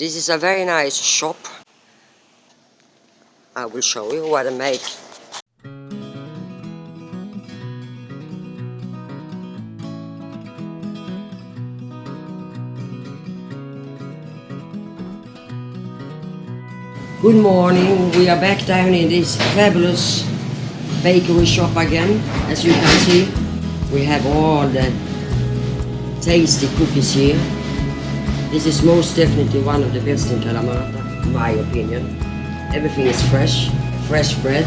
This is a very nice shop. I will show you what I made. Good morning, we are back down in this fabulous bakery shop again. As you can see, we have all the tasty cookies here. This is most definitely one of the best in Kalamata, in my opinion. Everything is fresh, fresh bread,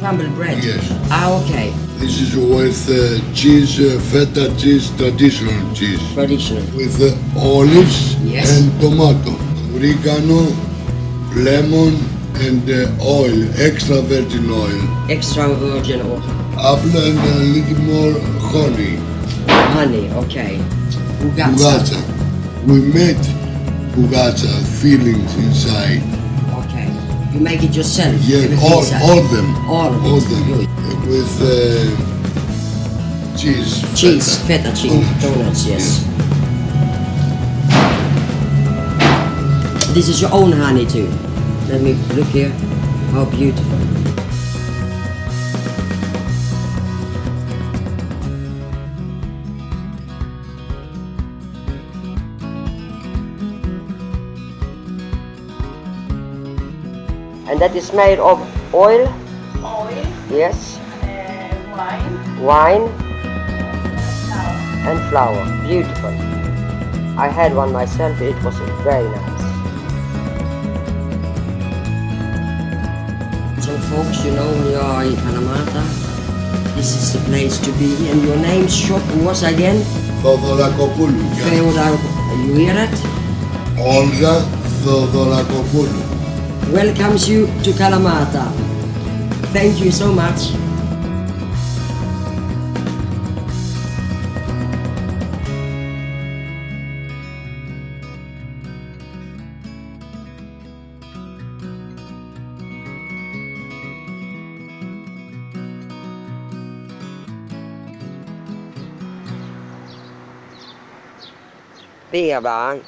crumbled bread. Yes. Ah, okay, This is with uh, cheese, uh, feta cheese, traditional cheese, traditional. with uh, olives Yes. and tomato, oregano, lemon, and uh, oil, extra virgin oil, Extra virgin oil. apple, and a little more honey. honey, okay. Bougatsa. Bougatsa. We made bougatsa feelings inside. Okay. You make it yourself? Yeah, all, inside? all them. All of all them. good. With uh, cheese. Cheese, feta. feta cheese, donuts, yes. This is your own honey too. Let me look here. How beautiful. And that is made of oil. Oil. Yes. And uh, wine. Wine. And flour. and flour. Beautiful. I had one myself. It was very nice. So folks, you know we are in Kalamata. This is the place to be. And your name's shop was again? Theodoracopoulos. Theodoracopoulos. You hear that? Olga Theodoracopoulos. Welcomes you to Kalamata. Thank you so much. Birba.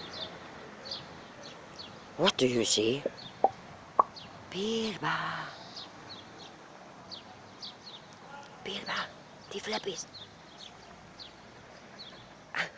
What do you see? Pirba. Pirba, tiflapis. Ah.